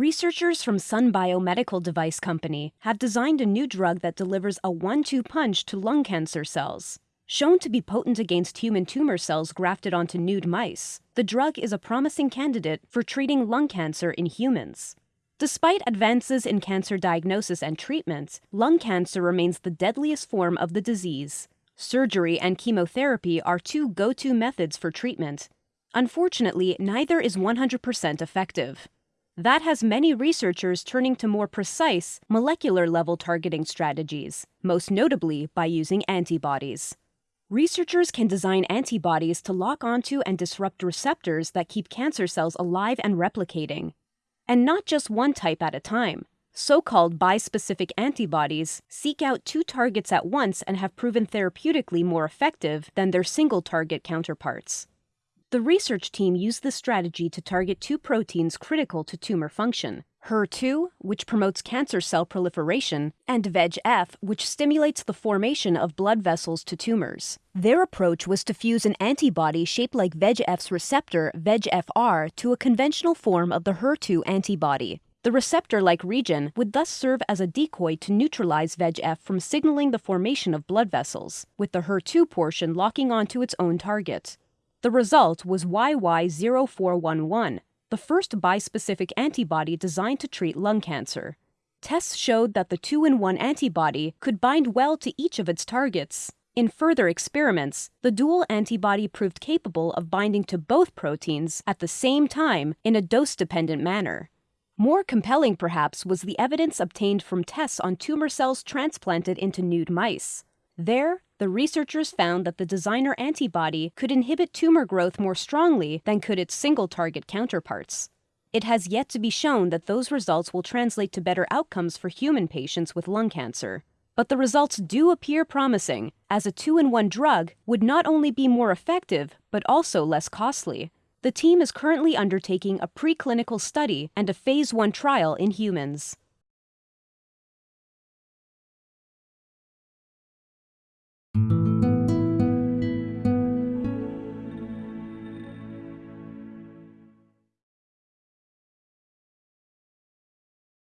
researchers from Sun Biomedical Device Company have designed a new drug that delivers a one two punch to lung cancer cells. Shown to be potent against human tumor cells grafted onto nude mice, the drug is a promising candidate for treating lung cancer in humans. Despite advances in cancer diagnosis and treatment, lung cancer remains the deadliest form of the disease. Surgery and chemotherapy are two go to methods for treatment. Unfortunately, neither is 100% effective. That has many researchers turning to more precise, molecular level targeting strategies, most notably by using antibodies. Researchers can design antibodies to lock onto and disrupt receptors that keep cancer cells alive and replicating. And not just one type at a time. So called bispecific antibodies seek out two targets at once and have proven therapeutically more effective than their single target counterparts. The research team used this strategy to target two proteins critical to tumor function HER2, which promotes cancer cell proliferation, and VEGF, which stimulates the formation of blood vessels to tumors. Their approach was to fuse an antibody shaped like VEGF's receptor, VEGFR, to a conventional form of the HER2 antibody. The receptor like region would thus serve as a decoy to neutralize VEGF from signaling the formation of blood vessels, with the HER2 portion locking onto its own target. The result was YY0411, the first bispecific antibody designed to treat lung cancer. Tests showed that the two in one antibody could bind well to each of its targets. In further experiments, the dual antibody proved capable of binding to both proteins at the same time in a dose dependent manner. More compelling, perhaps, was the evidence obtained from tests on tumor cells transplanted into nude mice. There, the researchers found that the designer antibody could inhibit tumor growth more strongly than could its single target counterparts. It has yet to be shown that those results will translate to better outcomes for human patients with lung cancer. But the results do appear promising, as a two in one drug would not only be more effective, but also less costly. The team is currently undertaking a preclinical study and a phase 1 trial in humans. Música